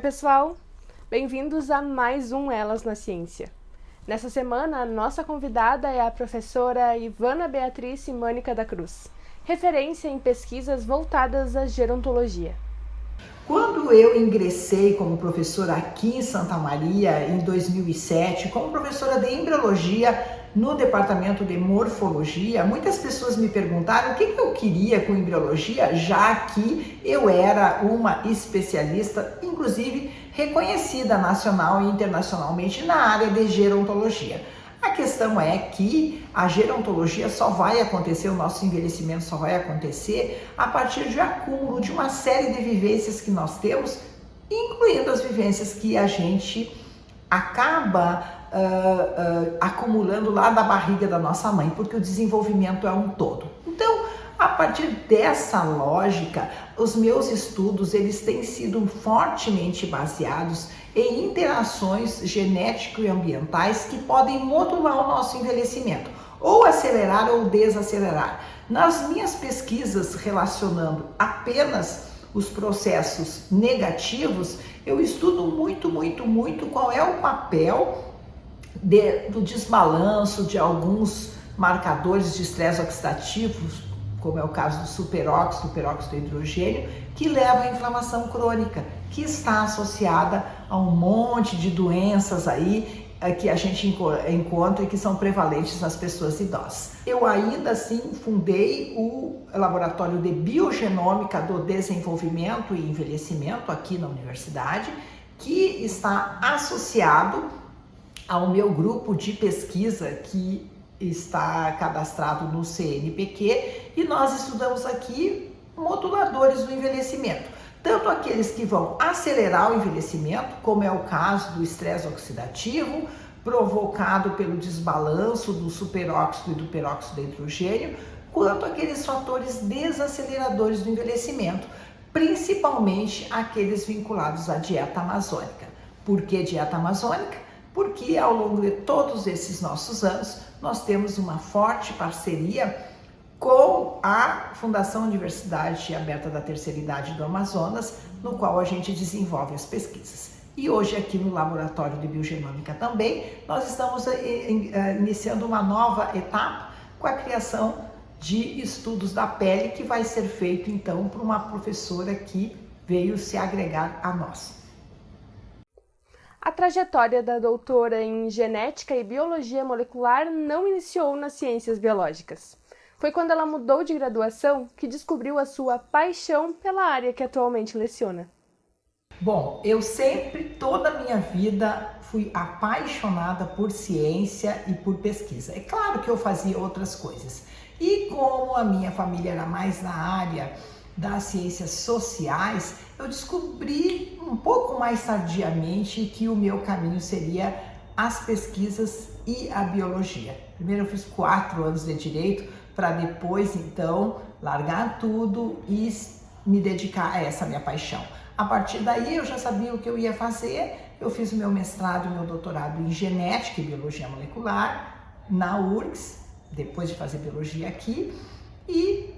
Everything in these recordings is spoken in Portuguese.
pessoal! Bem-vindos a mais um Elas na Ciência. Nessa semana, a nossa convidada é a professora Ivana Beatriz Mânica da Cruz, referência em pesquisas voltadas à gerontologia. Quando eu ingressei como professora aqui em Santa Maria em 2007, como professora de embriologia no departamento de morfologia, muitas pessoas me perguntaram o que eu queria com embriologia, já que eu era uma especialista, inclusive reconhecida nacional e internacionalmente na área de gerontologia. A questão é que a gerontologia só vai acontecer, o nosso envelhecimento só vai acontecer a partir de acúmulo de uma série de vivências que nós temos, incluindo as vivências que a gente acaba uh, acumulando lá da barriga da nossa mãe, porque o desenvolvimento é um todo. Então, a partir dessa lógica, os meus estudos eles têm sido fortemente baseados em interações genético e ambientais que podem modular o nosso envelhecimento, ou acelerar ou desacelerar. Nas minhas pesquisas relacionando apenas os processos negativos, eu estudo muito, muito, muito qual é o papel de, do desbalanço de alguns marcadores de estresse oxidativo, como é o caso do superóxido, do peróxido de hidrogênio, que leva à inflamação crônica, que está associada a um monte de doenças aí eh, que a gente encontra e que são prevalentes nas pessoas idosas. Eu ainda assim fundei o Laboratório de Biogenômica do Desenvolvimento e Envelhecimento aqui na universidade, que está associado ao meu grupo de pesquisa que está cadastrado no CNPq e nós estudamos aqui moduladores do envelhecimento. Tanto aqueles que vão acelerar o envelhecimento, como é o caso do estresse oxidativo, provocado pelo desbalanço do superóxido e do peróxido de hidrogênio, quanto aqueles fatores desaceleradores do envelhecimento, principalmente aqueles vinculados à dieta amazônica. Por que dieta amazônica? Porque ao longo de todos esses nossos anos, nós temos uma forte parceria com a Fundação Universidade Aberta da Terceira Idade do Amazonas, no qual a gente desenvolve as pesquisas. E hoje aqui no Laboratório de Biogenômica também, nós estamos eh, eh, iniciando uma nova etapa com a criação de estudos da pele que vai ser feito então por uma professora que veio se agregar a nós. A trajetória da doutora em genética e biologia molecular não iniciou nas ciências biológicas. Foi quando ela mudou de graduação que descobriu a sua paixão pela área que atualmente leciona. Bom, eu sempre, toda a minha vida, fui apaixonada por ciência e por pesquisa. É claro que eu fazia outras coisas. E como a minha família era mais na área das ciências sociais, eu descobri um pouco mais tardiamente que o meu caminho seria as pesquisas e a biologia. Primeiro eu fiz quatro anos de direito para depois então largar tudo e me dedicar a essa minha paixão. A partir daí eu já sabia o que eu ia fazer, eu fiz o meu mestrado e meu doutorado em genética e biologia molecular na URGS, depois de fazer biologia aqui, e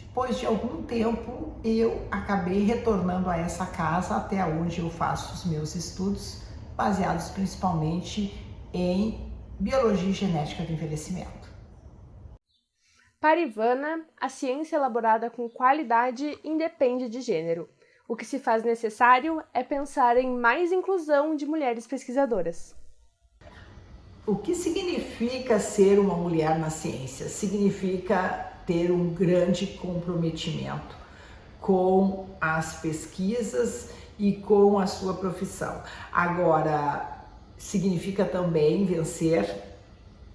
depois de algum tempo, eu acabei retornando a essa casa até onde eu faço os meus estudos, baseados principalmente em biologia e genética do envelhecimento. Para Ivana, a ciência elaborada com qualidade independe de gênero. O que se faz necessário é pensar em mais inclusão de mulheres pesquisadoras. O que significa ser uma mulher na ciência? Significa ter um grande comprometimento com as pesquisas e com a sua profissão. Agora, significa também vencer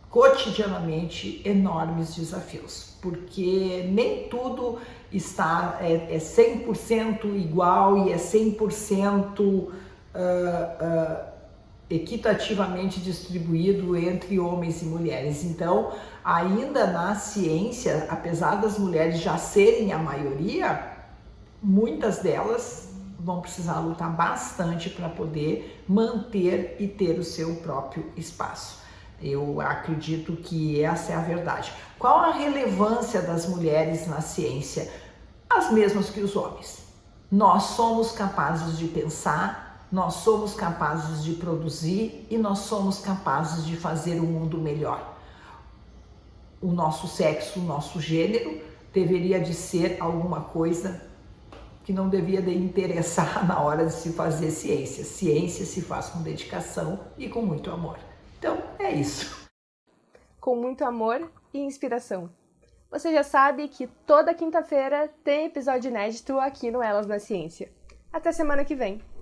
cotidianamente enormes desafios, porque nem tudo está é, é 100% igual e é 100% uh, uh, equitativamente distribuído entre homens e mulheres. Então, ainda na ciência, apesar das mulheres já serem a maioria, muitas delas vão precisar lutar bastante para poder manter e ter o seu próprio espaço. Eu acredito que essa é a verdade. Qual a relevância das mulheres na ciência? As mesmas que os homens. Nós somos capazes de pensar Nós somos capazes de produzir e nós somos capazes de fazer o mundo melhor. O nosso sexo, o nosso gênero deveria de ser alguma coisa que não devia de interessar na hora de se fazer ciência. Ciência se faz com dedicação e com muito amor. Então, é isso. Com muito amor e inspiração. Você já sabe que toda quinta-feira tem episódio inédito aqui no Elas na Ciência. Até semana que vem!